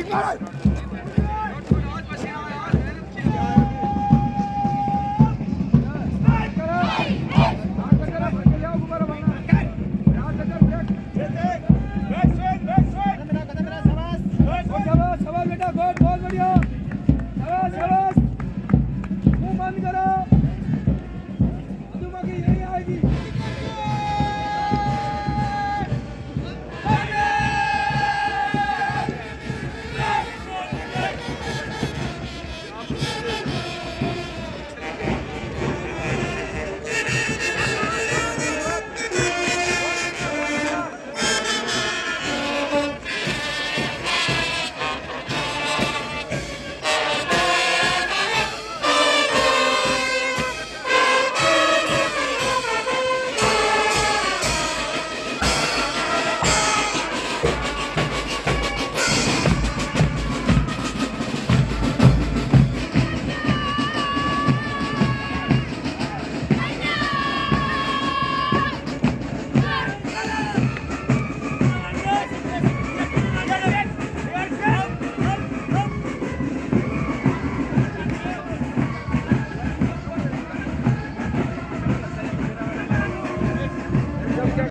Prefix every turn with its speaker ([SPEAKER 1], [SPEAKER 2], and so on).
[SPEAKER 1] Ignite!